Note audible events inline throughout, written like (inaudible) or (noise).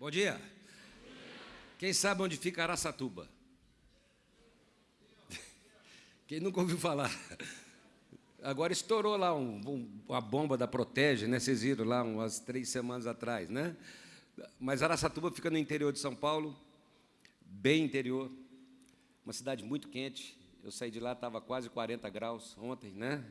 Bom dia. Quem sabe onde fica Araçatuba? Quem nunca ouviu falar? Agora estourou lá um, um, uma bomba da Protege, né? Vocês viram lá umas três semanas atrás, né? Mas Araçatuba fica no interior de São Paulo, bem interior, uma cidade muito quente. Eu saí de lá, estava quase 40 graus ontem, né?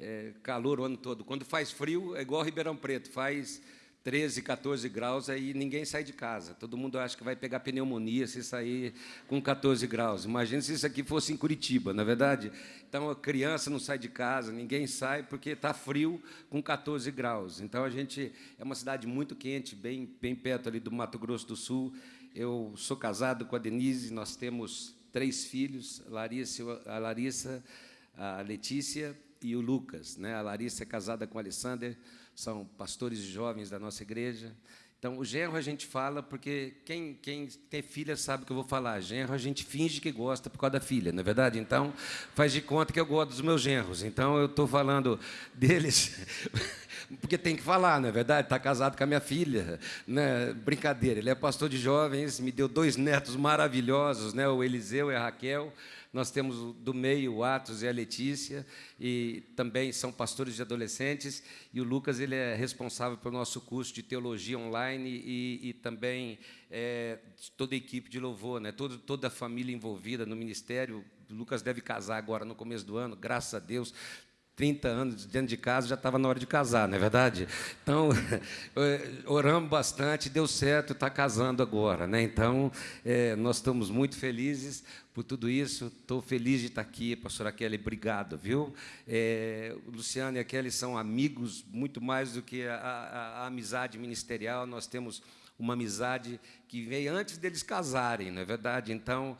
É, calor o ano todo. Quando faz frio, é igual Ribeirão Preto, faz 13, 14 graus, aí ninguém sai de casa. Todo mundo acha que vai pegar pneumonia se sair com 14 graus. Imagina se isso aqui fosse em Curitiba, na é verdade? Então, a criança não sai de casa, ninguém sai porque está frio com 14 graus. Então, a gente é uma cidade muito quente, bem, bem perto ali do Mato Grosso do Sul. Eu sou casado com a Denise, nós temos três filhos, a Larissa, a, Larissa, a Letícia e o Lucas. Né? A Larissa é casada com o Alessander, são pastores jovens da nossa igreja. Então, o genro a gente fala porque quem, quem tem filha sabe que eu vou falar. Genro a gente finge que gosta por causa da filha, não é verdade? Então, faz de conta que eu gosto dos meus genros. Então, eu estou falando deles (laughs) porque tem que falar, não é verdade? Está casado com a minha filha. Né? Brincadeira, ele é pastor de jovens, me deu dois netos maravilhosos, né? o Eliseu e a Raquel. Nós temos do meio o Atos e a Letícia, e também são pastores de adolescentes, e o Lucas ele é responsável pelo nosso curso de teologia online e, e também é, toda a equipe de louvor, né? toda, toda a família envolvida no ministério. Lucas deve casar agora no começo do ano, graças a Deus, 30 anos dentro de casa, já estava na hora de casar, não é verdade? Então, (laughs) oramos bastante, deu certo, está casando agora. Né? Então, é, nós estamos muito felizes por tudo isso. Estou feliz de estar aqui, pastora Kelly, obrigado, viu? É, o Luciano e a Kelly são amigos, muito mais do que a, a, a amizade ministerial. Nós temos uma amizade que veio antes deles casarem, não é verdade? Então,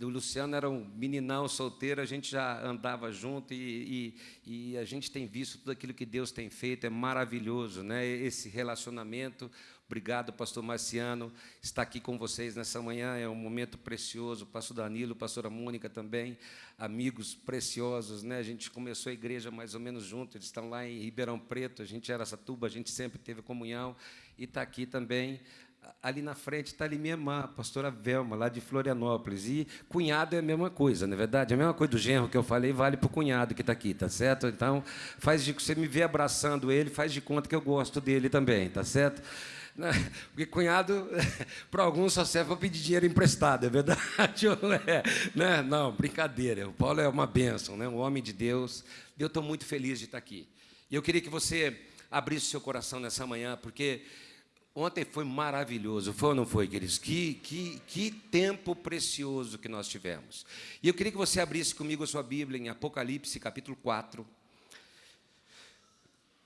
o Luciano era um meninão solteiro, a gente já andava junto e, e, e, a gente tem visto tudo aquilo que Deus tem feito, é maravilhoso, né? esse relacionamento. Obrigado, pastor Marciano, estar aqui com vocês nessa manhã é um momento precioso. Pastor Danilo, pastora Mônica também, amigos preciosos, né? A gente começou a igreja mais ou menos junto, eles estão lá em Ribeirão Preto, a gente era Satuba, a gente sempre teve comunhão e está aqui também ali na frente está ali minha irmã, a pastora Velma, lá de Florianópolis. E cunhado é a mesma coisa, não é verdade? A mesma coisa do genro que eu falei vale para o cunhado que está aqui, tá certo? Então, faz de você me vê abraçando ele, faz de conta que eu gosto dele também, tá certo? Né? Porque cunhado, (laughs) para alguns, só serve para pedir dinheiro emprestado, é verdade (laughs) não é? Né? Não, brincadeira. O Paulo é uma bênção, né? um homem de Deus. Eu estou muito feliz de estar aqui. E eu queria que você abrisse seu coração nessa manhã, porque Ontem foi maravilhoso, foi ou não foi, queridos? Que, que, que tempo precioso que nós tivemos. E eu queria que você abrisse comigo a sua Bíblia em Apocalipse, capítulo 4.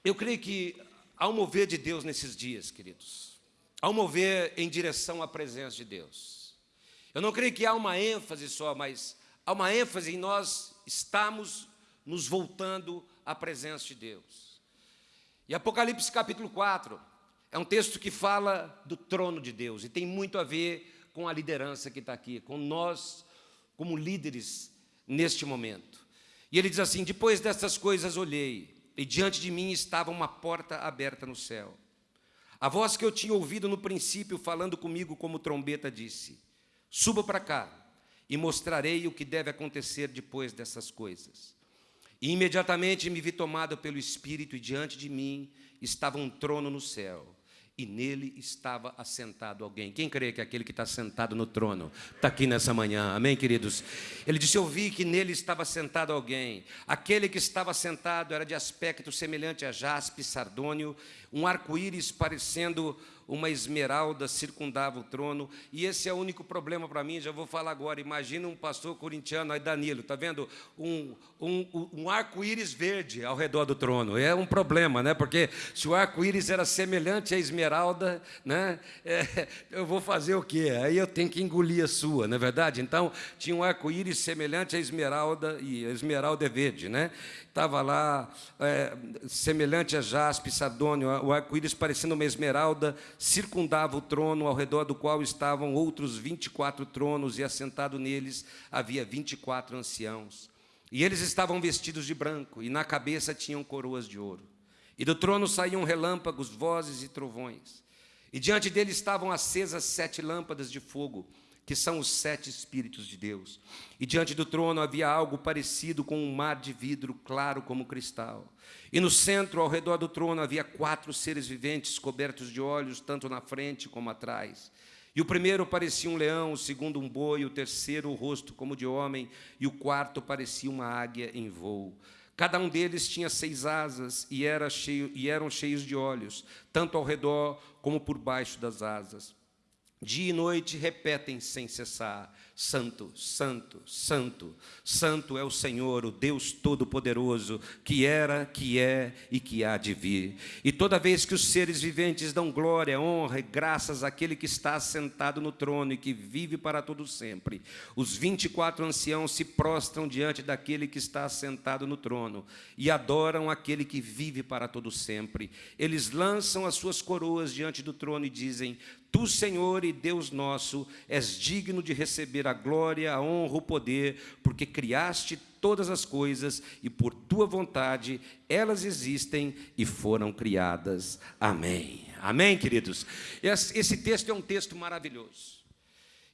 Eu creio que ao mover de Deus nesses dias, queridos, ao mover em direção à presença de Deus, eu não creio que há uma ênfase só, mas há uma ênfase em nós estamos nos voltando à presença de Deus. E Apocalipse capítulo 4 é um texto que fala do trono de Deus e tem muito a ver com a liderança que está aqui, com nós como líderes neste momento. E ele diz assim: Depois destas coisas olhei, e diante de mim estava uma porta aberta no céu. A voz que eu tinha ouvido no princípio, falando comigo como trombeta, disse: Suba para cá e mostrarei o que deve acontecer depois dessas coisas. E imediatamente me vi tomado pelo Espírito, e diante de mim estava um trono no céu e nele estava assentado alguém. Quem crê que é aquele que está sentado no trono está aqui nessa manhã? Amém, queridos? Ele disse: Eu vi que nele estava sentado alguém. Aquele que estava sentado era de aspecto semelhante a jaspe, sardônio, um arco-íris parecendo uma esmeralda circundava o trono, e esse é o único problema para mim, já vou falar agora. Imagina um pastor corintiano aí, Danilo, está vendo? Um, um, um arco-íris verde ao redor do trono. É um problema, né? Porque se o arco-íris era semelhante à esmeralda, né? É, eu vou fazer o quê? Aí eu tenho que engolir a sua, não é verdade? Então, tinha um arco-íris semelhante à esmeralda, e a esmeralda é verde, né? Estava lá, é, semelhante a jaspe, sardônio, o arco-íris parecendo uma esmeralda, circundava o trono, ao redor do qual estavam outros 24 tronos, e assentado neles havia 24 anciãos. E eles estavam vestidos de branco, e na cabeça tinham coroas de ouro. E do trono saíam relâmpagos, vozes e trovões. E diante dele estavam acesas sete lâmpadas de fogo, que são os sete Espíritos de Deus. E diante do trono havia algo parecido com um mar de vidro claro como cristal. E no centro, ao redor do trono, havia quatro seres viventes cobertos de olhos, tanto na frente como atrás. E o primeiro parecia um leão, o segundo um boi, o terceiro o rosto como de homem, e o quarto parecia uma águia em voo. Cada um deles tinha seis asas e, era cheio, e eram cheios de olhos, tanto ao redor como por baixo das asas. Dia e noite repetem sem cessar: Santo, Santo, Santo, Santo é o Senhor, o Deus Todo-Poderoso, que era, que é e que há de vir. E toda vez que os seres viventes dão glória, honra e graças àquele que está sentado no trono e que vive para todo sempre, os vinte e quatro anciãos se prostram diante daquele que está sentado no trono e adoram aquele que vive para todo sempre. Eles lançam as suas coroas diante do trono e dizem: Tu, Senhor e Deus nosso, és digno de receber a glória, a honra, o poder, porque criaste todas as coisas e por tua vontade elas existem e foram criadas. Amém. Amém, queridos? Esse texto é um texto maravilhoso.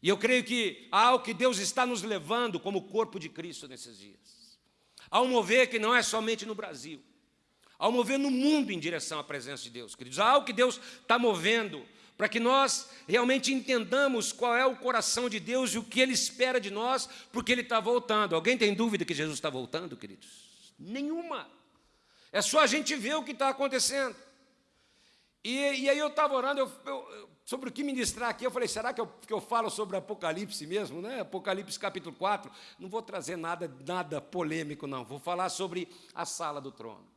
E eu creio que há algo que Deus está nos levando como corpo de Cristo nesses dias. Há um mover que não é somente no Brasil, há um mover no mundo em direção à presença de Deus, queridos. Há algo que Deus está movendo para que nós realmente entendamos qual é o coração de Deus e o que Ele espera de nós, porque Ele está voltando. Alguém tem dúvida que Jesus está voltando, queridos? Nenhuma. É só a gente ver o que está acontecendo. E, e, aí eu estava orando eu, eu, sobre o que ministrar aqui. Eu falei, será que eu, que eu falo sobre Apocalipse mesmo? Né? Apocalipse capítulo 4. Não vou trazer nada, nada polêmico, não. Vou falar sobre a sala do trono.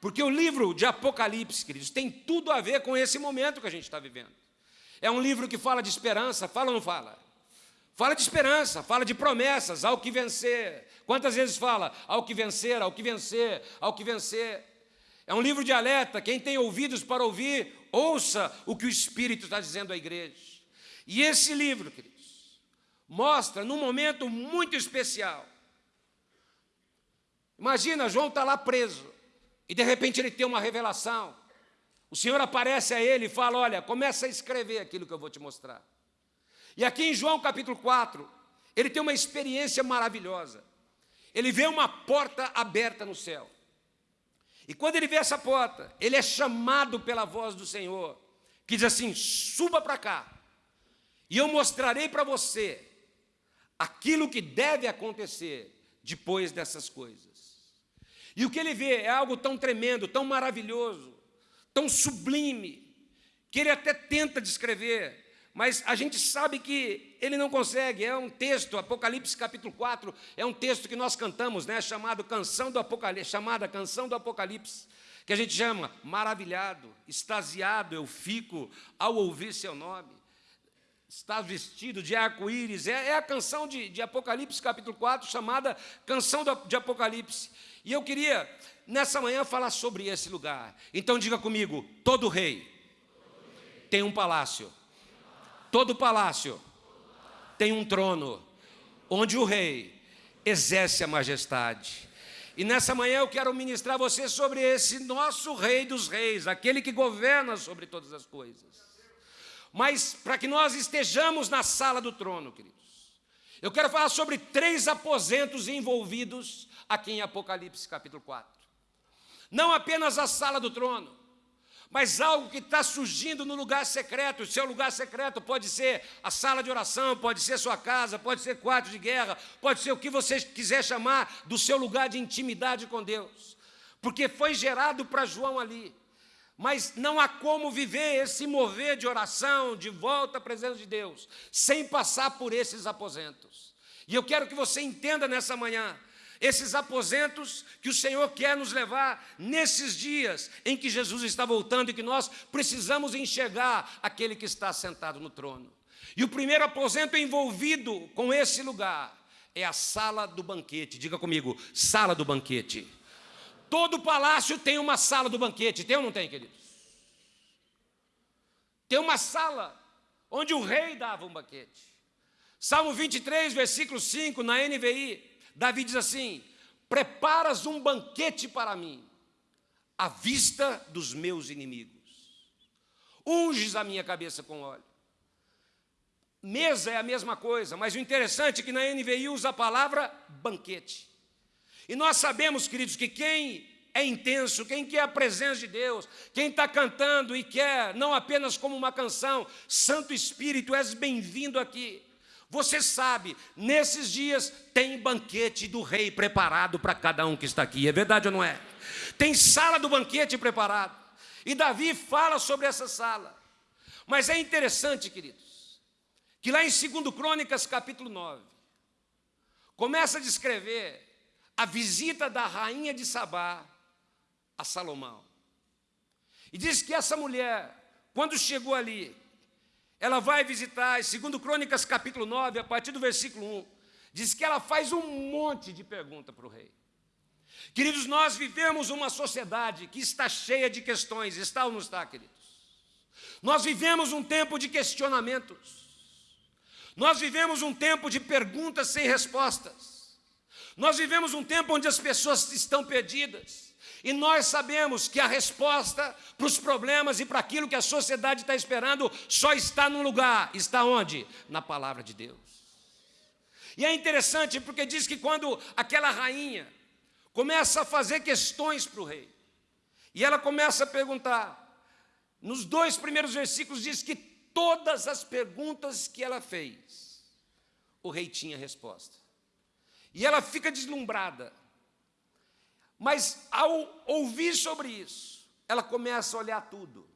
Porque o livro de Apocalipse, queridos, tem tudo a ver com esse momento que a gente está vivendo. É um livro que fala de esperança, fala ou não fala? Fala de esperança, fala de promessas, ao que vencer. Quantas vezes fala ao que vencer, ao que vencer, ao que vencer? É um livro de alerta. Quem tem ouvidos para ouvir, ouça o que o Espírito está dizendo à igreja. E esse livro, queridos, mostra num momento muito especial. Imagina, João está lá preso. E de repente ele tem uma revelação. O Senhor aparece a ele e fala: Olha, começa a escrever aquilo que eu vou te mostrar. E aqui em João capítulo 4, ele tem uma experiência maravilhosa. Ele vê uma porta aberta no céu. E quando ele vê essa porta, ele é chamado pela voz do Senhor, que diz assim: suba para cá, e eu mostrarei para você aquilo que deve acontecer depois dessas coisas. E o que ele vê é algo tão tremendo, tão maravilhoso, tão sublime, que ele até tenta descrever, mas a gente sabe que ele não consegue. É um texto, Apocalipse capítulo 4, é um texto que nós cantamos, né, chamado Canção do Apocalipse, chamada Canção do Apocalipse, que a gente chama maravilhado, extasiado eu fico ao ouvir seu nome. Está vestido de arco-íris, é, é, a canção de, de Apocalipse capítulo 4, chamada Canção do, de Apocalipse. E eu queria, nessa manhã, falar sobre esse lugar. Então diga comigo: todo rei tem um palácio. Todo palácio tem um trono, onde o rei exerce a majestade. E nessa manhã eu quero ministrar a você sobre esse nosso Rei dos Reis, aquele que governa sobre todas as coisas. Mas para que nós estejamos na sala do trono, queridos, eu quero falar sobre três aposentos envolvidos aqui em Apocalipse capítulo 4. Não apenas a sala do trono, mas algo que está surgindo no lugar secreto. O seu lugar secreto pode ser a sala de oração, pode ser sua casa, pode ser quarto de guerra, pode ser o que você quiser chamar do seu lugar de intimidade com Deus, porque foi gerado para João ali. Mas não há como viver esse mover de oração, de volta à presença de Deus, sem passar por esses aposentos. E eu quero que você entenda nessa manhã esses aposentos que o Senhor quer nos levar nesses dias em que Jesus está voltando e que nós precisamos enxergar aquele que está sentado no trono. E o primeiro aposento envolvido com esse lugar é a sala do banquete. Diga comigo, sala do banquete. Todo palácio tem uma sala do banquete, tem ou não tem, queridos? Tem uma sala onde o rei dava um banquete. Salmo 23, versículo 5, na NVI, Davi diz assim: Preparas um banquete para mim, à vista dos meus inimigos. unges a minha cabeça com óleo. Mesa é a mesma coisa, mas o interessante é que na NVI usa a palavra banquete. E nós sabemos, queridos, que quem é intenso, quem quer a presença de Deus, quem está cantando e quer, não apenas como uma canção, Santo Espírito, és bem-vindo aqui. Você sabe, nesses dias tem banquete do rei preparado para cada um que está aqui, é verdade ou não é? Tem sala do banquete preparado. E Davi fala sobre essa sala. Mas é interessante, queridos, que lá em 2 Crônicas, capítulo 9, começa a descrever a visita da rainha de Sabá a Salomão. E diz que essa mulher, quando chegou ali, ela vai visitar, segundo Crônicas capítulo 9, a partir do versículo 1, diz que ela faz um monte de pergunta para o rei. Queridos, nós vivemos uma sociedade que está cheia de questões, está ou não está, queridos? Nós vivemos um tempo de questionamentos. Nós vivemos um tempo de perguntas sem respostas. Nós vivemos um tempo onde as pessoas estão perdidas. E nós sabemos que a resposta para os problemas e para aquilo que a sociedade está esperando só está num lugar. Está onde? Na palavra de Deus. E é interessante porque diz que quando aquela rainha começa a fazer questões para o rei, e ela começa a perguntar, nos dois primeiros versículos diz que todas as perguntas que ela fez, o rei tinha resposta. E ela fica deslumbrada. Mas ao ouvir sobre isso, ela começa a olhar tudo.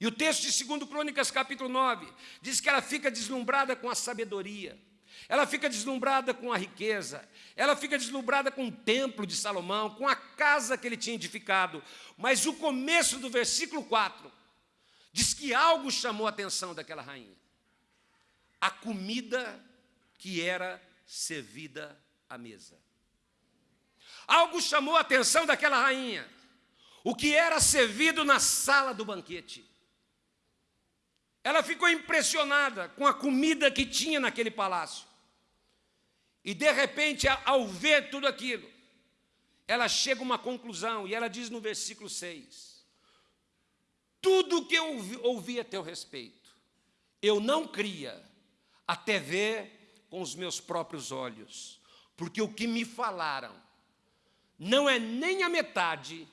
E o texto de 2 Crônicas, capítulo 9, diz que ela fica deslumbrada com a sabedoria, ela fica deslumbrada com a riqueza, ela fica deslumbrada com o templo de Salomão, com a casa que ele tinha edificado. Mas o começo do versículo 4 diz que algo chamou a atenção daquela rainha: a comida que era servida à mesa. Algo chamou a atenção daquela rainha. O que era servido na sala do banquete. Ela ficou impressionada com a comida que tinha naquele palácio. E de repente, ao ver tudo aquilo, ela chega a uma conclusão e ela diz no versículo 6: Tudo que eu ouvi, ouvi a teu respeito, eu não cria até ver com os meus próprios olhos, porque o que me falaram não é nem a metade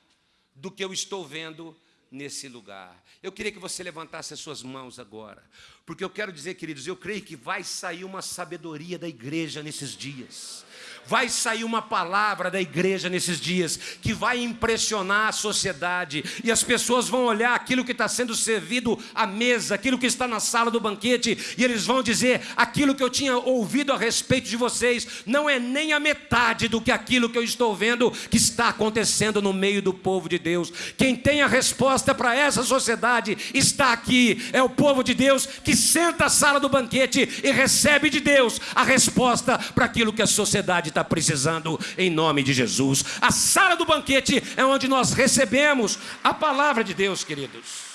do que eu estou vendo nesse lugar. Eu queria que você levantasse as suas mãos agora, porque eu quero dizer, queridos, eu creio que vai sair uma sabedoria da igreja nesses dias. Vai sair uma palavra da igreja nesses dias que vai impressionar a sociedade. E as pessoas vão olhar aquilo que está sendo servido à mesa, aquilo que está na sala do banquete e eles vão dizer: aquilo que eu tinha ouvido a respeito de vocês não é nem a metade do que aquilo que eu estou vendo que está acontecendo no meio do povo de Deus. Quem tem a resposta para essa sociedade está aqui, é o povo de Deus que senta à sala do banquete e recebe de Deus a resposta para aquilo que a sociedade está precisando, em nome de Jesus. A sala do banquete é onde nós recebemos a palavra de Deus, queridos.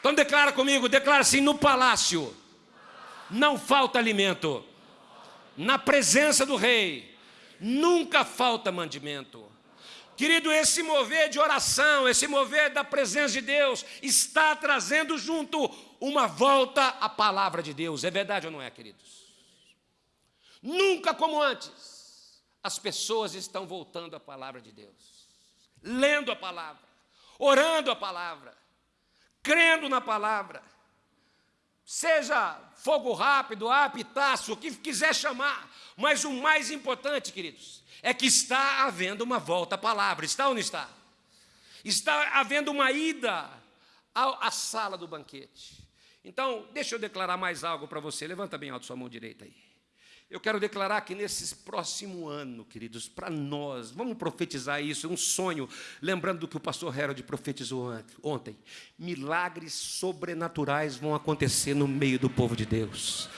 Então declara comigo, declara assim: no palácio não falta alimento, na presença do rei nunca falta mandamento. Querido, esse mover de oração, esse mover da presença de Deus, está trazendo junto uma volta à palavra de Deus. É verdade ou não é, queridos? Nunca como antes, as pessoas estão voltando à palavra de Deus, lendo a palavra, orando a palavra, crendo na palavra. Seja fogo rápido, apitaço, o que quiser chamar, mas o mais importante, queridos, é que está havendo uma volta à palavra. Está ou não está? Está havendo uma ida à, sala do banquete. Então, deixa eu declarar mais algo para você. Levanta bem alto sua mão direita aí. Eu quero declarar que nesse próximo ano, queridos, para nós, vamos profetizar isso, é um sonho, lembrando do que o pastor Harold profetizou ontem. Milagres sobrenaturais vão acontecer no meio do povo de Deus.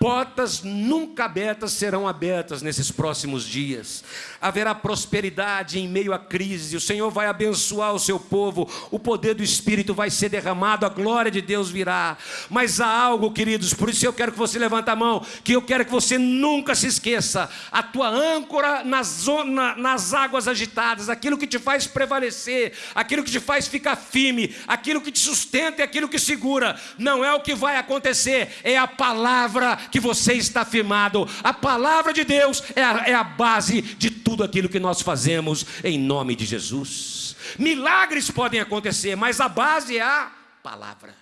Portas nunca abertas serão abertas nesses próximos dias. Haverá prosperidade em meio à crise. O Senhor vai abençoar o seu povo. O poder do Espírito vai ser derramado. A glória de Deus virá. Mas há algo, queridos, por isso eu quero que você levante a mão, que eu quero que você nunca se esqueça. A tua âncora nas, zona, nas águas agitadas, aquilo que te faz prevalecer, aquilo que te faz ficar firme, aquilo que te sustenta e aquilo que segura. Não é o que vai acontecer, é a palavra que você está firmado. A palavra de Deus é a, é a base de tudo aquilo que nós fazemos em nome de Jesus. Milagres podem acontecer, mas a base é a palavra.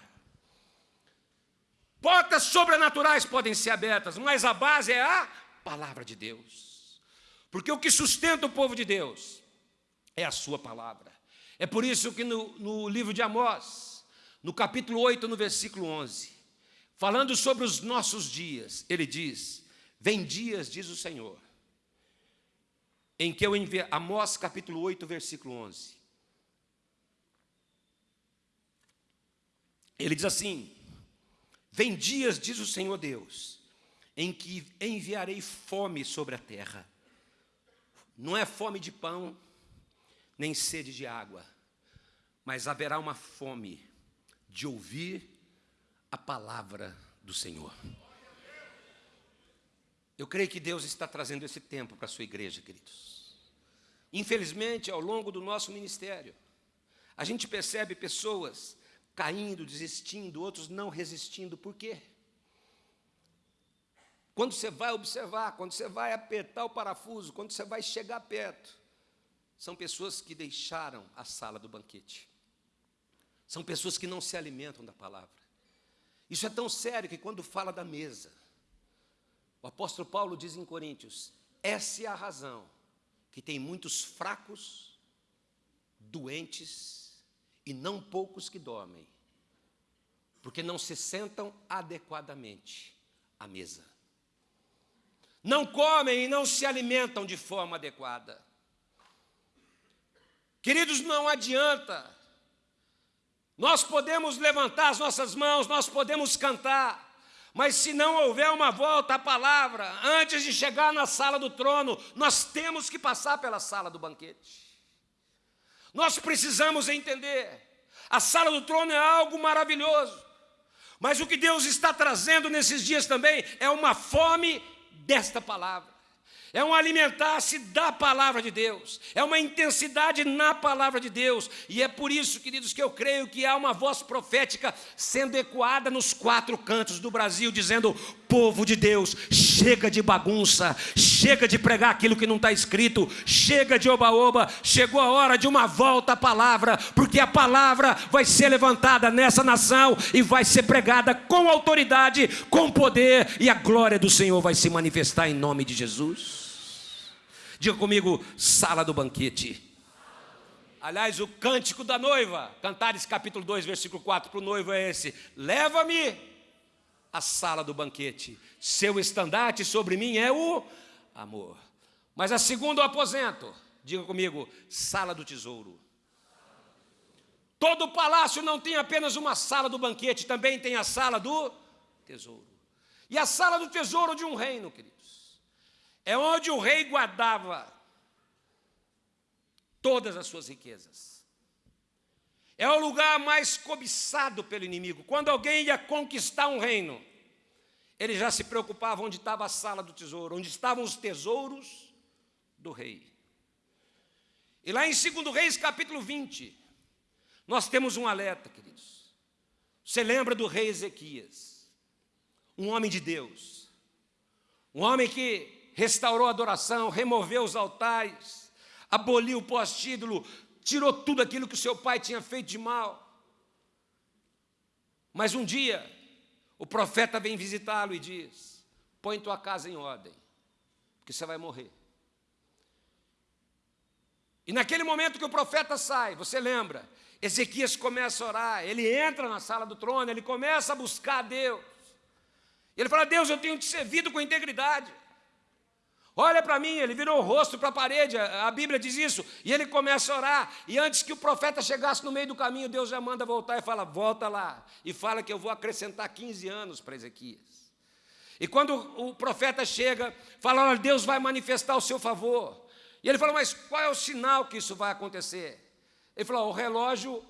Portas sobrenaturais podem ser abertas, mas a base é a palavra de Deus. Porque o que sustenta o povo de Deus é a sua palavra. É por isso que no, no livro de Amós, no capítulo 8, no versículo 11, falando sobre os nossos dias, ele diz: Vem dias, diz o Senhor, em que eu enviei, Amós capítulo 8, versículo 11. Ele diz assim: Vem dias, diz o Senhor Deus, em que enviarei fome sobre a terra. Não é fome de pão, nem sede de água, mas haverá uma fome de ouvir a palavra do Senhor. Eu creio que Deus está trazendo esse tempo para a sua igreja, queridos. Infelizmente, ao longo do nosso ministério, a gente percebe pessoas caindo, desistindo, outros não resistindo. Por quê? Quando você vai observar, quando você vai apertar o parafuso, quando você vai chegar perto, são pessoas que deixaram a sala do banquete. São pessoas que não se alimentam da palavra. Isso é tão sério que quando fala da mesa, o apóstolo Paulo diz em Coríntios: essa é a razão que tem muitos fracos, doentes e não poucos que dormem, porque não se sentam adequadamente à mesa. Não comem e não se alimentam de forma adequada. Queridos, não adianta nós podemos levantar as nossas mãos, nós podemos cantar, mas se não houver uma volta à palavra, antes de chegar na sala do trono, nós temos que passar pela sala do banquete. Nós precisamos entender, a sala do trono é algo maravilhoso, mas o que Deus está trazendo nesses dias também é uma fome desta palavra é um alimentar-se da palavra de Deus, é uma intensidade na palavra de Deus, e é por isso, queridos, que eu creio que há uma voz profética sendo ecoada nos quatro cantos do Brasil, dizendo: povo de Deus, chega de bagunça, chega de pregar aquilo que não está escrito, chega de oba-oba, chegou a hora de uma volta à palavra, porque a palavra vai ser levantada nessa nação e vai ser pregada com autoridade, com poder, e a glória do Senhor vai se manifestar em nome de Jesus. Diga comigo, sala do banquete. Aliás, o cântico da noiva, Cantares capítulo 2, versículo 4, para o noivo é esse: Leva-me à sala do banquete, seu estandarte sobre mim é o amor. Mas a segunda o aposento, diga comigo, sala do tesouro. Todo palácio não tem apenas uma sala do banquete, também tem a sala do tesouro. E a sala do tesouro de um reino, querido é onde o rei guardava todas as suas riquezas. É o lugar mais cobiçado pelo inimigo. Quando alguém ia conquistar um reino, ele já se preocupava onde estava a sala do tesouro, onde estavam os tesouros do rei. E lá em 2 Reis, capítulo 20, nós temos um alerta, queridos. Você lembra do rei Ezequias, um homem de Deus, um homem que restaurou a adoração, removeu os altares, aboliu o pós-título, tirou tudo aquilo que o seu pai tinha feito de mal. Mas um dia, o profeta vem visitá-lo e diz: Põe tua casa em ordem, porque você vai morrer. E naquele momento que o profeta sai, você lembra, Ezequias começa a orar, ele entra na sala do trono, ele começa a buscar a Deus. Ele fala: Deus, eu tenho te servido com integridade. Olha para mim, ele virou o rosto para a parede, a Bíblia diz isso, e ele começa a orar, e antes que o profeta chegasse no meio do caminho, Deus já manda voltar e fala: volta lá, e fala que eu vou acrescentar 15 anos para Ezequias. E quando o profeta chega, fala: Olha, Deus vai manifestar o seu favor. E ele falou: Mas qual é o sinal que isso vai acontecer? Ele falou: O relógio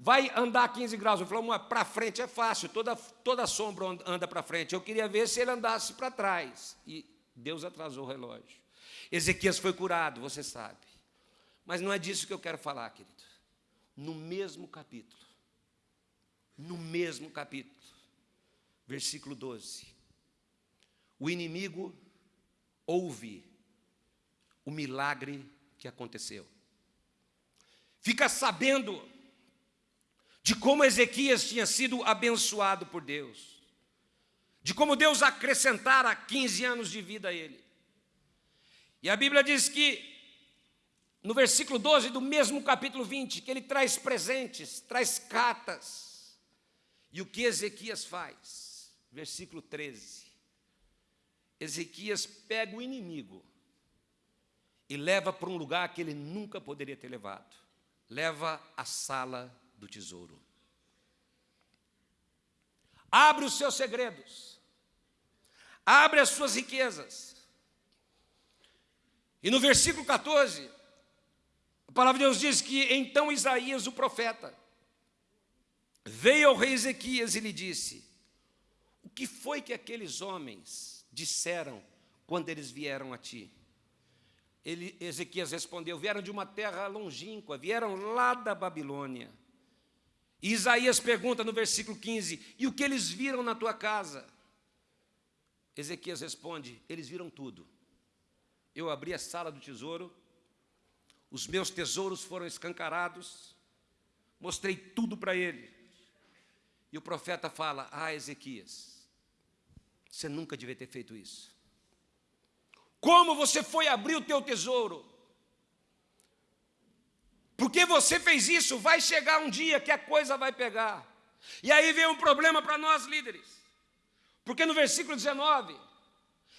vai andar 15 graus. Ele falou: Para frente é fácil, toda, toda sombra anda para frente. Eu queria ver se ele andasse para trás. E Deus atrasou o relógio. Ezequias foi curado, você sabe. Mas não é disso que eu quero falar, querido. No mesmo capítulo, no mesmo capítulo, versículo 12, o inimigo ouve o milagre que aconteceu. Fica sabendo de como Ezequias tinha sido abençoado por Deus, de como Deus acrescentara 15 anos de vida a ele. E a Bíblia diz que, no versículo 12 do mesmo capítulo 20, que ele traz presentes, traz cartas. E o que Ezequias faz? Versículo 13. Ezequias pega o inimigo e leva para um lugar que ele nunca poderia ter levado. Leva à sala do tesouro. Abre os seus segredos. Abre as suas riquezas. E no versículo 14, a palavra de Deus diz que então Isaías, o profeta, veio ao rei Ezequias e lhe disse: O que foi que aqueles homens disseram quando eles vieram a ti? Ele, Ezequias respondeu: vieram de uma terra longínqua, vieram lá da Babilônia. E Isaías pergunta no versículo 15: e o que eles viram na tua casa? Ezequias responde: eles viram tudo. Eu abri a sala do tesouro, os meus tesouros foram escancarados, mostrei tudo para ele. E o profeta fala: Ah, Ezequias, você nunca devia ter feito isso. Como você foi abrir o teu tesouro? Porque você fez isso, vai chegar um dia que a coisa vai pegar. E aí vem um problema para nós líderes. Porque no versículo 19,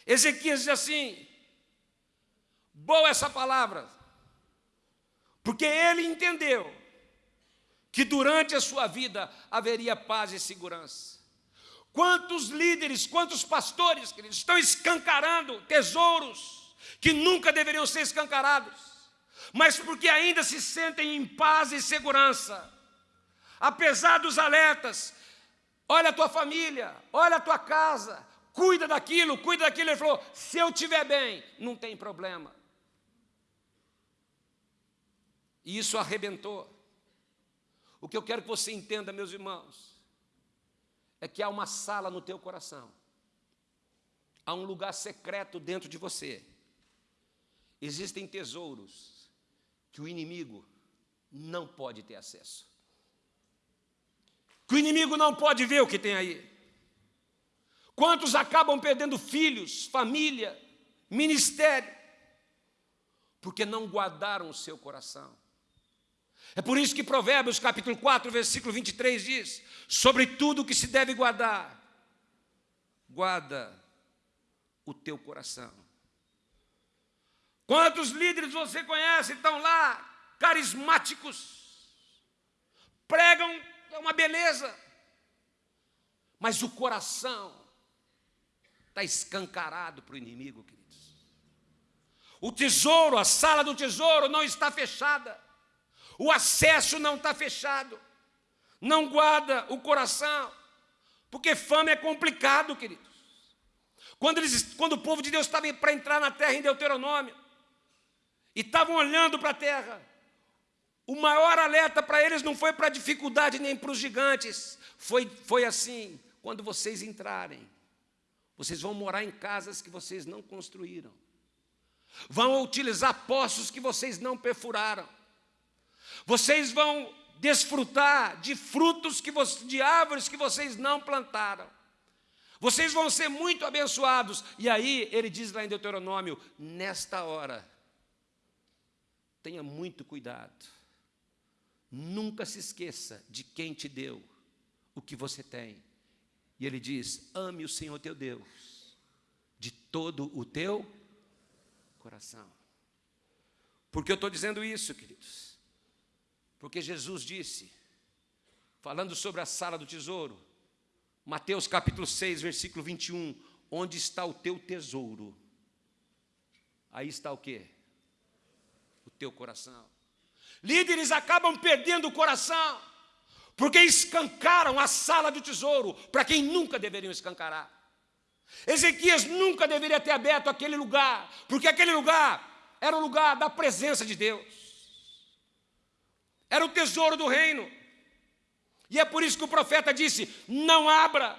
Ezequias diz assim: boa essa palavra, porque ele entendeu que durante a sua vida haveria paz e segurança. Quantos líderes, quantos pastores, queridos, estão escancarando tesouros que nunca deveriam ser escancarados, mas porque ainda se sentem em paz e segurança, apesar dos alertas. Olha a tua família, olha a tua casa, cuida daquilo, cuida daquilo. Ele falou: se eu estiver bem, não tem problema. E isso arrebentou. O que eu quero que você entenda, meus irmãos, é que há uma sala no teu coração, há um lugar secreto dentro de você. Existem tesouros que o inimigo não pode ter acesso. Que o inimigo não pode ver o que tem aí. Quantos acabam perdendo filhos, família, ministério, porque não guardaram o seu coração. É por isso que Provérbios capítulo 4, versículo 23 diz: Sobre tudo que se deve guardar, guarda o teu coração. Quantos líderes você conhece estão lá, carismáticos, pregam, é uma beleza, mas o coração está escancarado para o inimigo, queridos. O tesouro, a sala do tesouro não está fechada. O acesso não está fechado. Não guarda o coração. Porque fama é complicado, queridos. Quando, eles, quando o povo de Deus estava para entrar na terra em Deuteronômio, e estavam olhando para a terra, o maior alerta para eles não foi para a dificuldade nem para os gigantes, foi, foi assim: quando vocês entrarem, vocês vão morar em casas que vocês não construíram, vão utilizar poços que vocês não perfuraram, vocês vão desfrutar de frutos que de árvores que vocês não plantaram. Vocês vão ser muito abençoados. E aí ele diz lá em Deuteronômio: nesta hora, tenha muito cuidado. Nunca se esqueça de quem te deu o que você tem. E ele diz: ame o Senhor teu Deus de todo o teu coração. Por que eu estou dizendo isso, queridos? Porque Jesus disse, falando sobre a sala do tesouro, Mateus capítulo 6, versículo 21, onde está o teu tesouro, aí está o quê? O teu coração. Líderes acabam perdendo o coração, porque escancaram a sala do tesouro para quem nunca deveriam escancarar. Ezequias nunca deveria ter aberto aquele lugar, porque aquele lugar era o lugar da presença de Deus, era o tesouro do reino. E é por isso que o profeta disse: Não abra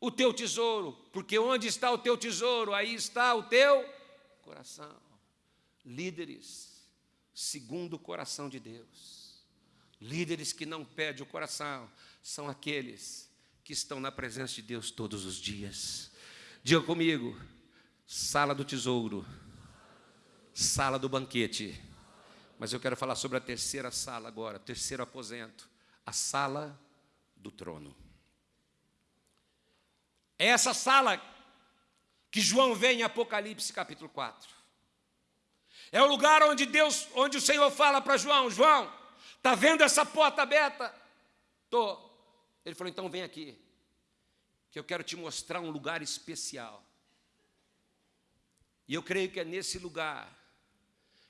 o teu tesouro, porque onde está o teu tesouro, aí está o teu coração. Líderes, segundo o coração de Deus, líderes que não perdem o coração, são aqueles que estão na presença de Deus todos os dias. Diga comigo, sala do tesouro, sala do banquete. Mas eu quero falar sobre a terceira sala agora, terceiro aposento, a sala do trono. É essa sala que João vê em Apocalipse capítulo 4. É o lugar onde Deus, onde o Senhor fala para João, João, está vendo essa porta aberta? Tô. Ele falou, então vem aqui que eu quero te mostrar um lugar especial. E eu creio que é nesse lugar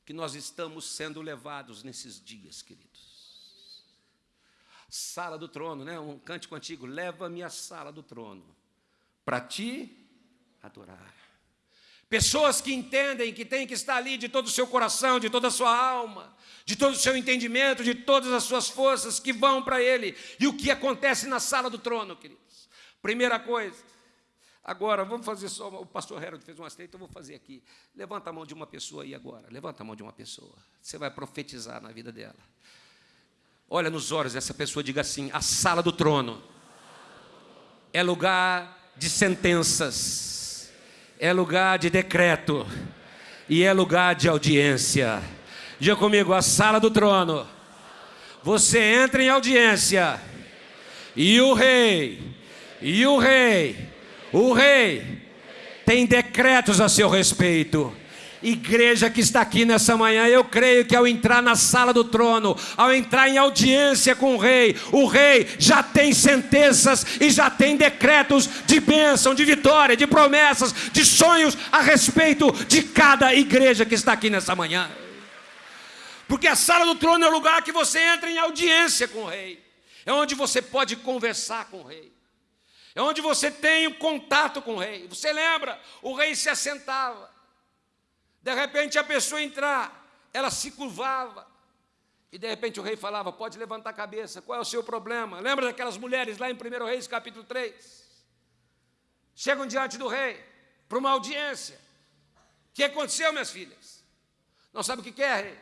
que nós estamos sendo levados nesses dias, queridos. Sala do trono, né? Um cântico antigo, leva-me à sala do trono, para te adorar. Pessoas que entendem que tem que estar ali de todo o seu coração, de toda a sua alma, de todo o seu entendimento, de todas as suas forças que vão para Ele. E o que acontece na sala do trono, querido? Primeira coisa, agora vamos fazer só. O pastor Harold fez um aceito, então eu vou fazer aqui. Levanta a mão de uma pessoa aí agora. Levanta a mão de uma pessoa. Você vai profetizar na vida dela. Olha nos olhos dessa pessoa, diga assim: a sala do trono é lugar de sentenças, é lugar de decreto e é lugar de audiência. Diga comigo, a sala do trono. Você entra em audiência e o rei e o rei, o rei, tem decretos a seu respeito. Igreja que está aqui nessa manhã, eu creio que ao entrar na sala do trono, ao entrar em audiência com o rei, o rei já tem sentenças e já tem decretos de bênção, de vitória, de promessas, de sonhos a respeito de cada igreja que está aqui nessa manhã. Porque a sala do trono é o lugar que você entra em audiência com o rei, é onde você pode conversar com o rei. É onde você tem o contato com o rei. Você lembra? O rei se assentava. De repente a pessoa entrar, ela se curvava. E de repente o rei falava: Pode levantar a cabeça, qual é o seu problema? Lembra daquelas mulheres lá em 1 Reis, capítulo 3? Chegam diante do rei para uma audiência. O que aconteceu, minhas filhas? Não sabe o que é, rei?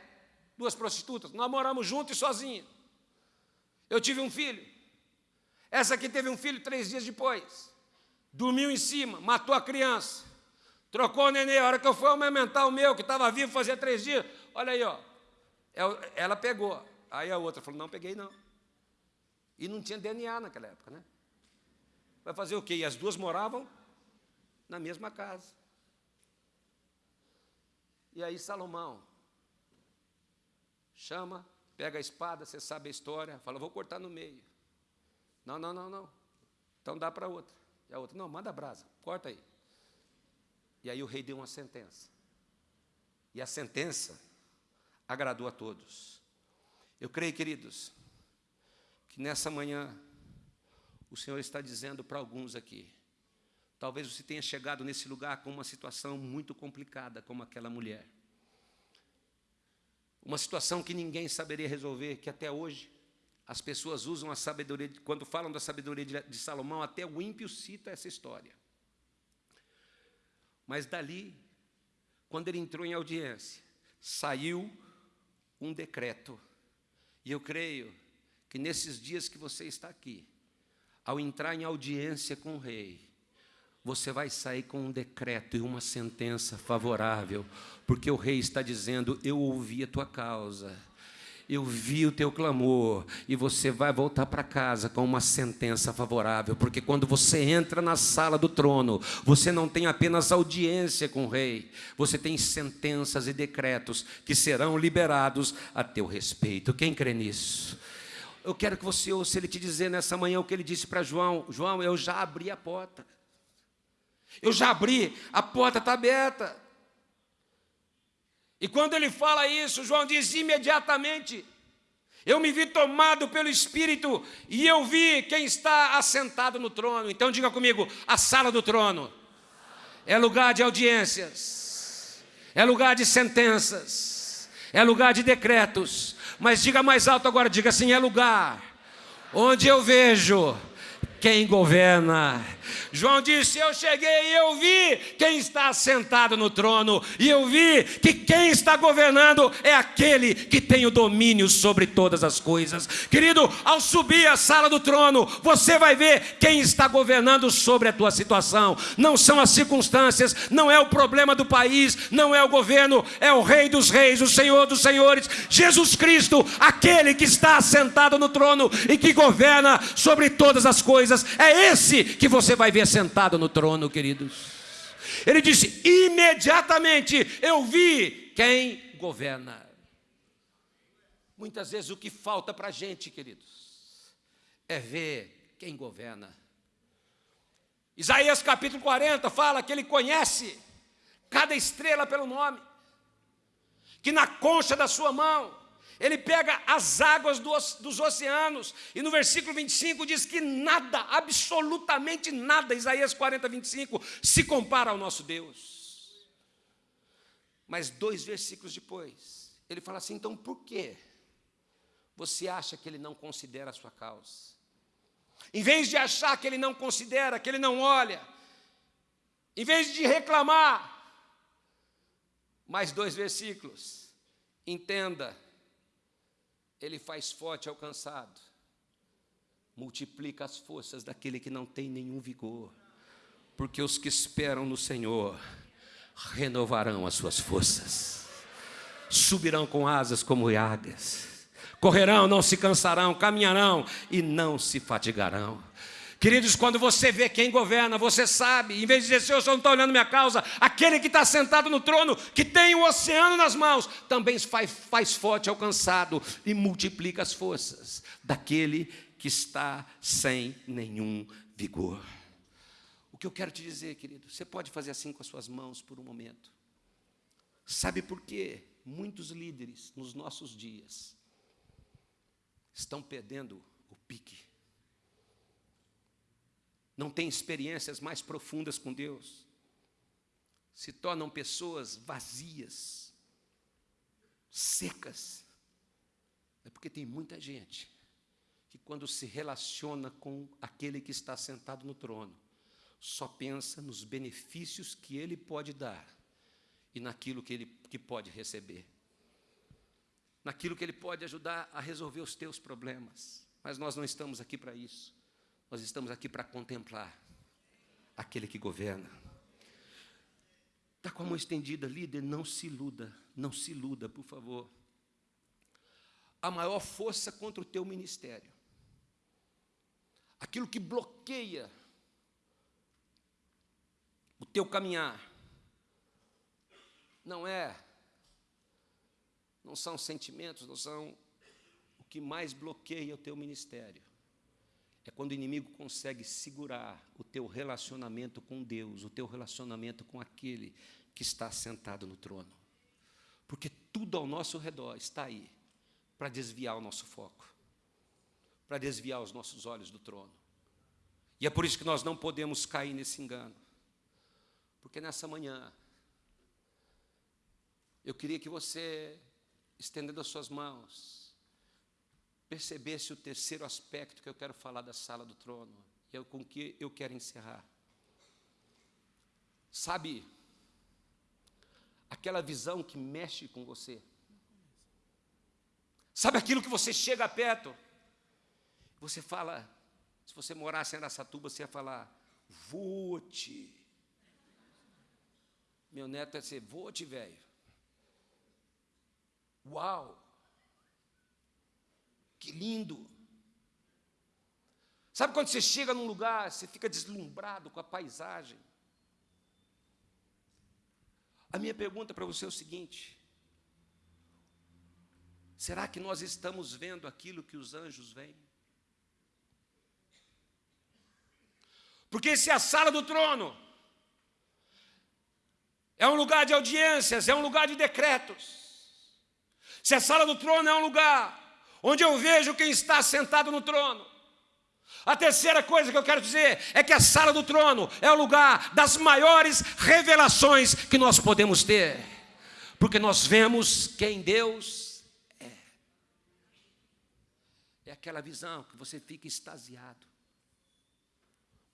Duas prostitutas. Nós moramos juntos e sozinhos. Eu tive um filho. Essa aqui teve um filho três dias depois. Dormiu em cima, matou a criança. Trocou o neném. A hora que eu fui amamentar o meu, que estava vivo fazia três dias, olha aí, ó. É ela pegou. Aí a outra falou: não peguei, não. E não tinha DNA naquela época, né? Vai fazer o quê? E as duas moravam na mesma casa. E aí Salomão chama, pega a espada, você sabe a história, fala, vou cortar no meio. Não, não, não, não. Então dá para outra. E a outra, não, manda brasa, corta aí. E aí o rei deu uma sentença. E a sentença agradou a todos. Eu creio, queridos, que nessa manhã o Senhor está dizendo para alguns aqui. Talvez você tenha chegado nesse lugar com uma situação muito complicada, como aquela mulher. Uma situação que ninguém saberia resolver, que até hoje as pessoas usam a sabedoria, quando falam da sabedoria de Salomão, até o ímpio cita essa história. Mas dali, quando ele entrou em audiência, saiu um decreto. E eu creio que nesses dias que você está aqui, ao entrar em audiência com o rei, você vai sair com um decreto e uma sentença favorável, porque o rei está dizendo: Eu ouvi a tua causa eu vi o teu clamor, e você vai voltar para casa com uma sentença favorável, porque quando você entra na sala do trono, você não tem apenas audiência com o rei, você tem sentenças e decretos que serão liberados a teu respeito. Quem crê nisso? Eu quero que você ouça ele te dizer nessa manhã o que ele disse para João: João, eu já abri a porta. Eu já abri, a porta está aberta. E quando ele fala isso, João diz imediatamente: Eu me vi tomado pelo Espírito e eu vi quem está assentado no trono. Então diga comigo: a sala do trono é lugar de audiências, é lugar de sentenças, é lugar de decretos. Mas diga mais alto agora: diga assim, é lugar onde eu vejo quem governa. João disse: Eu cheguei e eu vi quem está sentado no trono, e eu vi que quem está governando é aquele que tem o domínio sobre todas as coisas. Querido, ao subir a sala do trono, você vai ver quem está governando sobre a tua situação. Não são as circunstâncias, não é o problema do país, não é o governo, é o Rei dos Reis, o Senhor dos Senhores, Jesus Cristo, aquele que está sentado no trono e que governa sobre todas as coisas. É esse que você vai ver sentado no trono, queridos. Ele disse: imediatamente eu vi quem governa. Muitas vezes o que falta para a gente, queridos, é ver quem governa. Isaías capítulo 40 fala que ele conhece cada estrela pelo nome, que na concha da sua mão ele pega as águas dos oceanos, e no versículo 25 diz que nada, absolutamente nada, Isaías 40, 25, se compara ao nosso Deus. Mas dois versículos depois, ele fala assim: então por que você acha que ele não considera a sua causa? Em vez de achar que ele não considera, que ele não olha, em vez de reclamar, mais dois versículos, entenda ele faz forte ao cansado, multiplica as forças daquele que não tem nenhum vigor, porque os que esperam no Senhor renovarão as suas forças, subirão com asas como águias, correrão, não se cansarão, caminharão e não se fatigarão. Queridos, quando você vê quem governa, você sabe, em vez de dizer, Senhor, o Senhor não está olhando minha causa, aquele que está sentado no trono, que tem o oceano nas mãos, também faz, faz forte ao cansado e multiplica as forças daquele que está sem nenhum vigor. O que eu quero te dizer, querido, você pode fazer assim com as suas mãos por um momento. Sabe por quê? Muitos líderes nos nossos dias estão perdendo o pique não têm experiências mais profundas com Deus, se tornam pessoas vazias, secas. É porque tem muita gente que, quando se relaciona com aquele que está sentado no trono, só pensa nos benefícios que ele pode dar e naquilo que ele que pode receber, naquilo que ele pode ajudar a resolver os teus problemas. Mas nós não estamos aqui para isso. Nós estamos aqui para contemplar aquele que governa. Está com a mão estendida, líder, não se iluda, não se iluda, por favor. A maior força contra o teu ministério, aquilo que bloqueia o teu caminhar, não é, não são sentimentos, não são o que mais bloqueia o teu ministério é quando o inimigo consegue segurar o teu relacionamento com Deus, o teu relacionamento com aquele que está sentado no trono. Porque tudo ao nosso redor está aí para desviar o nosso foco, para desviar os nossos olhos do trono. E é por isso que nós não podemos cair nesse engano. Porque nessa manhã, eu queria que você, estendendo as suas mãos, percebesse o terceiro aspecto que eu quero falar da sala do trono, e é com que eu quero encerrar. Sabe, aquela visão que mexe com você. Sabe aquilo que você chega perto? Você fala, se você morasse em Aracatuba, você ia falar, vote. Meu neto ia ser, vote, velho. Uau! Que lindo! Sabe quando você chega num lugar, você fica deslumbrado com a paisagem? A minha pergunta para você é o seguinte: será que nós estamos vendo aquilo que os anjos veem? Porque se a sala do trono é um lugar de audiências, é um lugar de decretos. Se a sala do trono é um lugar onde eu vejo quem está sentado no trono. A terceira coisa que eu quero dizer é que a sala do trono é o lugar das maiores revelações que nós podemos ter, porque nós vemos quem Deus é. É aquela visão que você fica extasiado,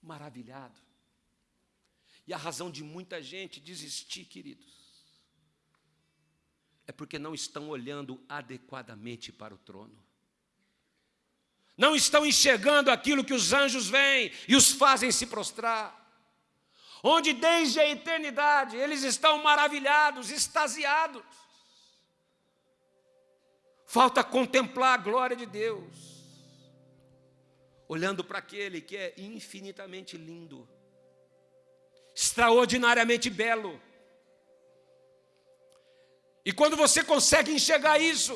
maravilhado. E a razão de muita gente desistir, queridos, é porque não estão olhando adequadamente para o trono. Não estão enxergando aquilo que os anjos veem e os fazem se prostrar. Onde desde a eternidade eles estão maravilhados, extasiados. Falta contemplar a glória de Deus, olhando para aquele que é infinitamente lindo, extraordinariamente belo. E quando você consegue enxergar isso,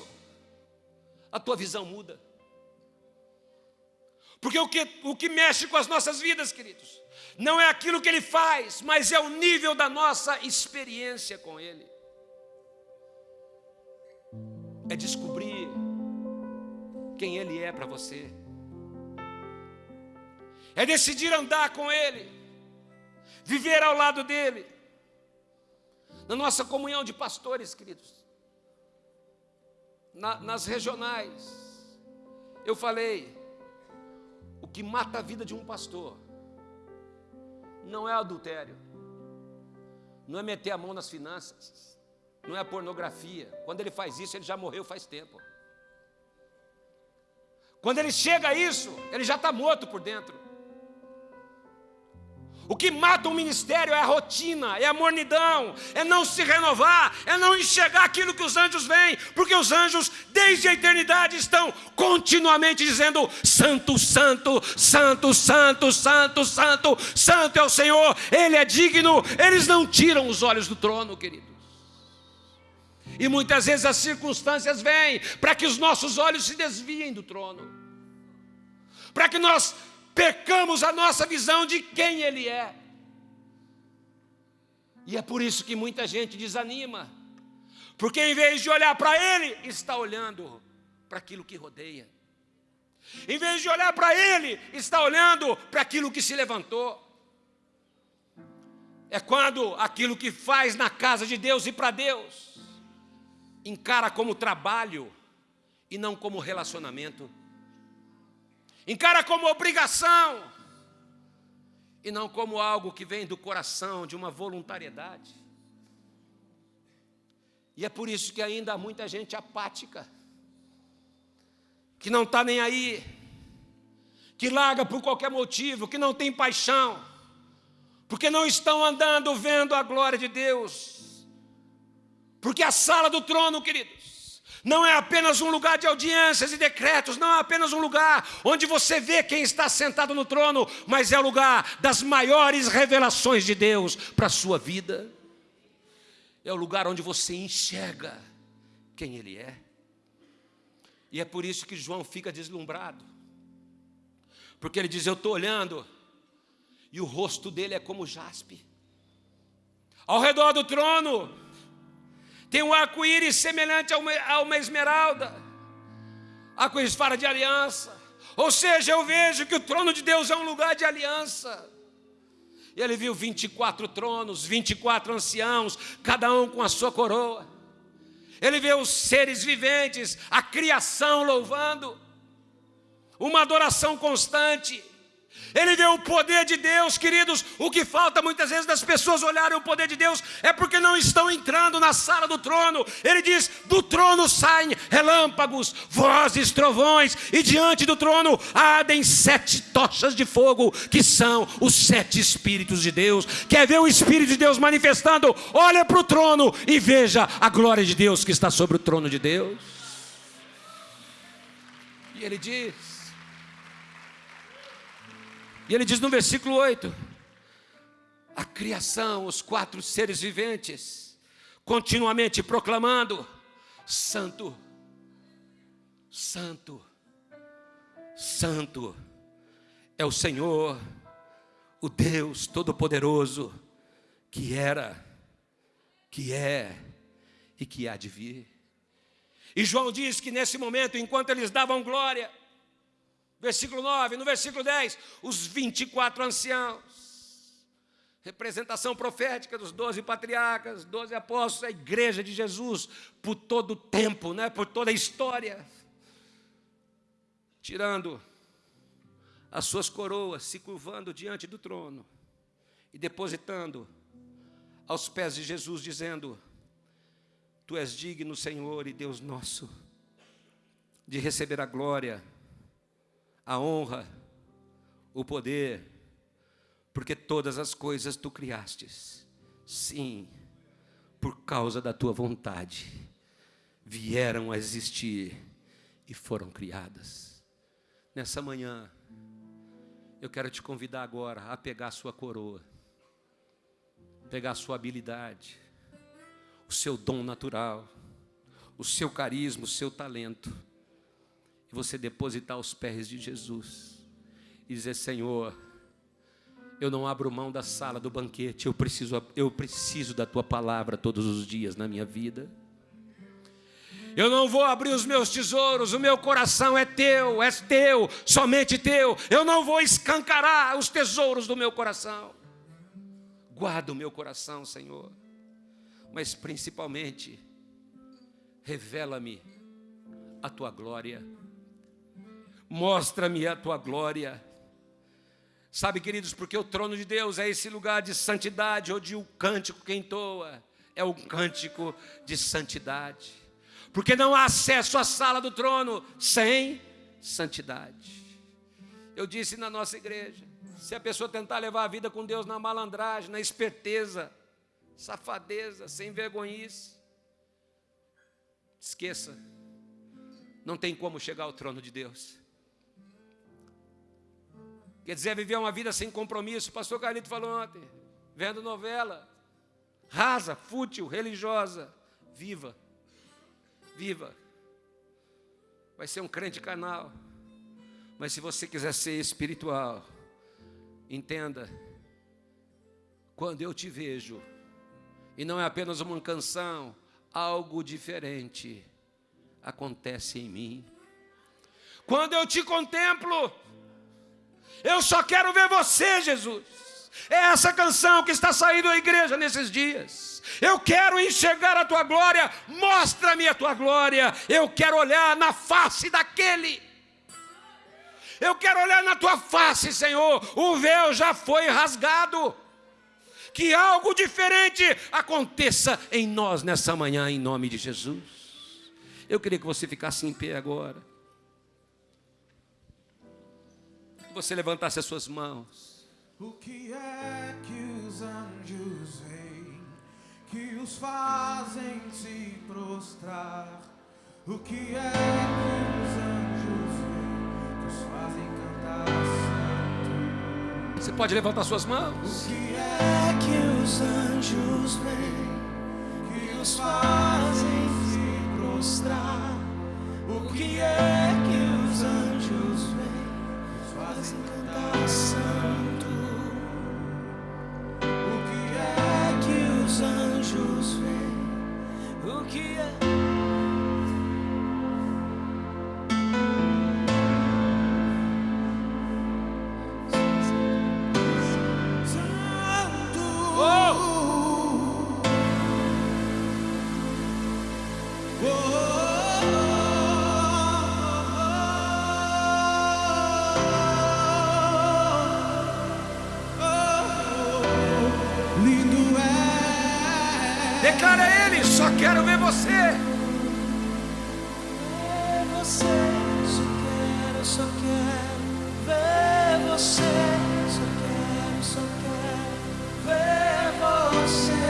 a tua visão muda. Porque o que, o que mexe com as nossas vidas, queridos, não é aquilo que Ele faz, mas é o nível da nossa experiência com Ele. É descobrir quem Ele é para você. É decidir andar com Ele viver ao lado dele. Na nossa comunhão de pastores, queridos, na, nas regionais, eu falei: o que mata a vida de um pastor não é adultério, não é meter a mão nas finanças, não é pornografia. Quando ele faz isso, ele já morreu faz tempo. Quando ele chega a isso, ele já está morto por dentro. O que mata um ministério é a rotina, é a mornidão, é não se renovar, é não enxergar aquilo que os anjos veem, porque os anjos, desde a eternidade, estão continuamente dizendo: Santo, Santo, Santo, Santo, Santo, Santo, Santo é o Senhor, Ele é digno. Eles não tiram os olhos do trono, queridos. E muitas vezes as circunstâncias vêm para que os nossos olhos se desviem do trono, para que nós pecamos a nossa visão de quem Ele é. E é por isso que muita gente desanima, porque em vez de olhar para Ele, está olhando para aquilo que rodeia. Em vez de olhar para Ele, está olhando para aquilo que se levantou. É quando aquilo que faz na casa de Deus e para Deus encara como trabalho e não como relacionamento encara como obrigação e não como algo que vem do coração, de uma voluntariedade. E é por isso que ainda há muita gente apática, que não está nem aí, que larga por qualquer motivo, que não tem paixão, porque não estão andando vendo a glória de Deus. Porque a sala do trono, querido, não é apenas um lugar de audiências e decretos, não é apenas um lugar onde você vê quem está sentado no trono, mas é o lugar das maiores revelações de Deus para a sua vida. É o lugar onde você enxerga quem Ele é. E é por isso que João fica deslumbrado, porque ele diz: Eu estou olhando, e o rosto dele é como jaspe. Ao redor do trono, tem um arco-íris semelhante a uma, a uma esmeralda. Arco-íris fala de aliança. Ou seja, eu vejo que o trono de Deus é um lugar de aliança. E ele viu 24 tronos, 24 anciãos, cada um com a sua coroa. Ele vê os seres viventes, a criação louvando, uma adoração constante. Ele vê o poder de Deus, queridos. O que falta muitas vezes das pessoas olharem o poder de Deus é porque não estão entrando na sala do trono. Ele diz: do trono saem relâmpagos, vozes, trovões, e diante do trono ardem sete tochas de fogo, que são os sete Espíritos de Deus. Quer ver o Espírito de Deus manifestando? Olha para o trono e veja a glória de Deus que está sobre o trono de Deus. E ele diz: e ele diz no versículo 8: a criação, os quatro seres viventes, continuamente proclamando: Santo, Santo, Santo é o Senhor, o Deus Todo-Poderoso, que era, que é e que há de vir. E João diz que nesse momento, enquanto eles davam glória, versículo 9, no versículo 10, os 24 anciãos, representação profética dos 12 patriarcas, 12 apóstolos, a igreja de Jesus, por todo o tempo, né, por toda a história, tirando as suas coroas, se curvando diante do trono e depositando aos pés de Jesus, dizendo: Tu és digno, Senhor e Deus nosso, de receber a glória, a honra, o poder, porque todas as coisas tu criastes, sim, por causa da tua vontade, vieram a existir e foram criadas. Nessa manhã, eu quero te convidar agora a pegar a sua coroa, pegar a sua habilidade, o seu dom natural, o seu carisma, o seu talento, e você depositar aos pés de Jesus e dizer: Senhor, eu não abro mão da sala do banquete, eu preciso, eu preciso da tua palavra todos os dias na minha vida. Eu não vou abrir os meus tesouros, o meu coração é teu, és teu, somente teu. Eu não vou escancarar os tesouros do meu coração. Guarda o meu coração, Senhor. Mas principalmente, revela-me a tua glória. Mostra-me a tua glória. Sabe, queridos, porque o trono de Deus é esse lugar de santidade, onde o cântico que entoa é o cântico de santidade porque não há acesso à sala do trono sem santidade. Eu disse na nossa igreja: se a pessoa tentar levar a vida com Deus na malandragem, na esperteza, safadeza, sem vergonhice, esqueça, não tem como chegar ao trono de Deus. Quer dizer, viver uma vida sem compromisso. O pastor Carlito falou ontem, vendo novela, rasa, fútil, religiosa, viva viva. Vai ser um crente canal. Mas se você quiser ser espiritual, entenda, quando eu te vejo, e não é apenas uma canção, algo diferente acontece em mim. Quando eu te contemplo, eu só quero ver você, Jesus. É essa canção que está saindo da igreja nesses dias. Eu quero enxergar a tua glória, mostra-me a tua glória. Eu quero olhar na face daquele. Eu quero olhar na tua face, Senhor. O véu já foi rasgado. Que algo diferente aconteça em nós nessa manhã, em nome de Jesus. Eu queria que você ficasse em pé agora. Você levantasse as suas mãos. O que é que os anjos veem que os fazem se prostrar? O que é que os anjos veem que os fazem cantar santo? Você pode levantar suas mãos? O que é que os anjos veem que os fazem se prostrar? O que é que os quero ver você. Ver você, só quero, só quero ver você. Só quero, só quero ver você.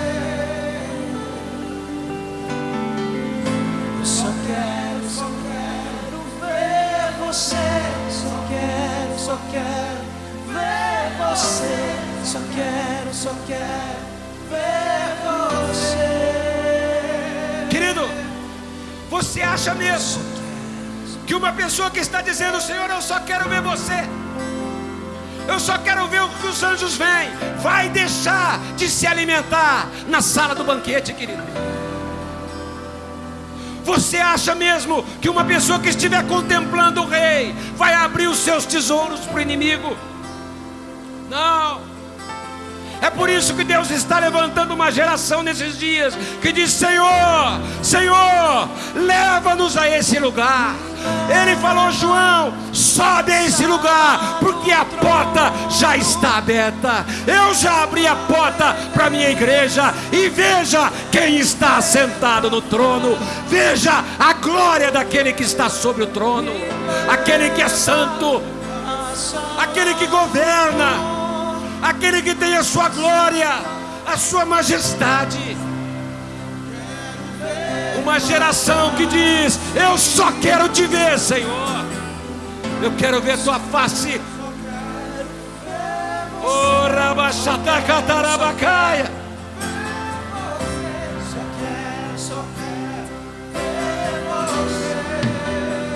Só quero, só quero ver você. Só quero, só quero ver você. Só quero, só quero ver Você acha mesmo que uma pessoa que está dizendo, Senhor, eu só quero ver você, Eu só quero ver o que os anjos vêm. Vai deixar de se alimentar na sala do banquete, querido. Você acha mesmo que uma pessoa que estiver contemplando o rei vai abrir os seus tesouros para o inimigo? É por isso que Deus está levantando uma geração nesses dias que diz: Senhor, Senhor, leva-nos a esse lugar. Ele falou, João, sobe a esse lugar, porque a porta já está aberta. Eu já abri a porta para a minha igreja e veja quem está sentado no trono. Veja a glória daquele que está sobre o trono, aquele que é santo, aquele que governa aquele que tem a sua glória, a sua majestade. Uma geração que diz: Eu só quero te ver, Senhor. Eu quero ver tua face. Oh, Rabachatacatarabacaia.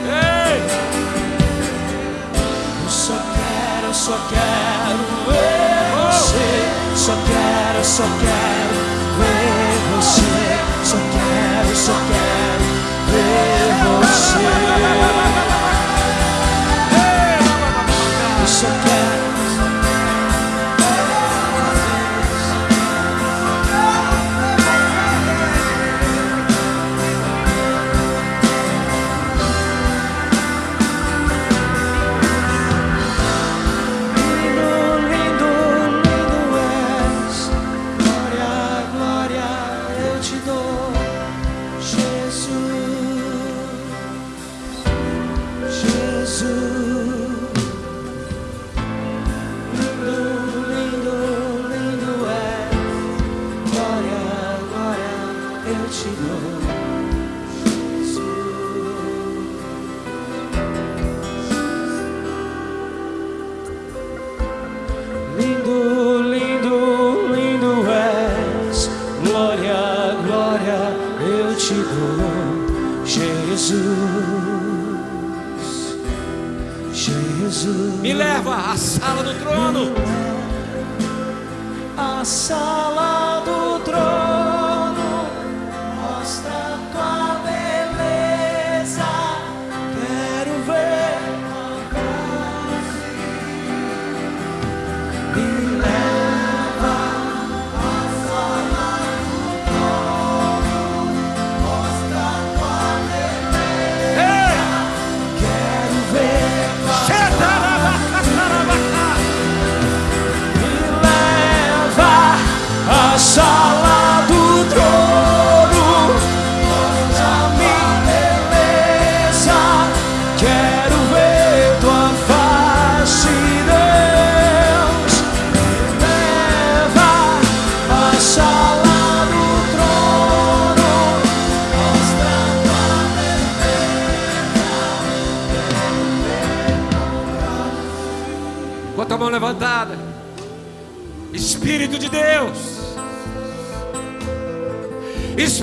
Ei! Eu só quero, só quero só quero, só quero ver você. Só quero, só quero ver você. Jesus. Me leva à sala do trono. A sala do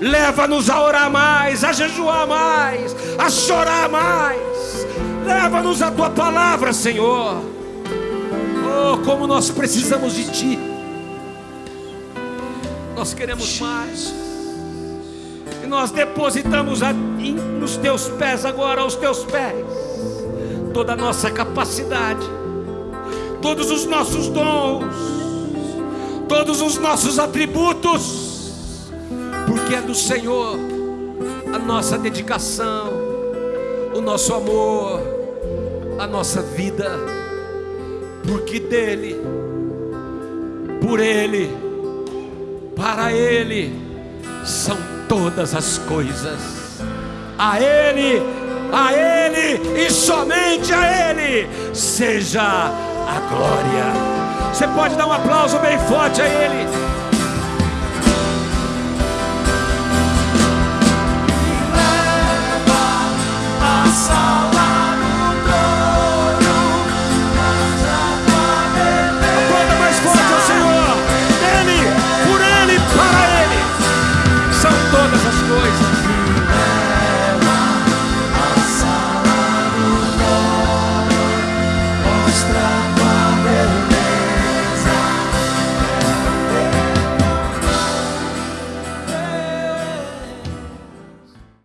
Leva-nos a orar mais, a jejuar mais, a chorar mais. Leva-nos a tua palavra, Senhor. Oh, como nós precisamos de ti. Nós queremos mais. E nós depositamos a, nos teus pés agora, aos teus pés, toda a nossa capacidade, todos os nossos dons todos os nossos atributos, porque é do Senhor a nossa dedicação, o nosso amor, a nossa vida, porque dele, por ele, para ele são todas as coisas. A ele, a ele e somente a ele seja a glória. Você pode dar um aplauso bem forte a Ele.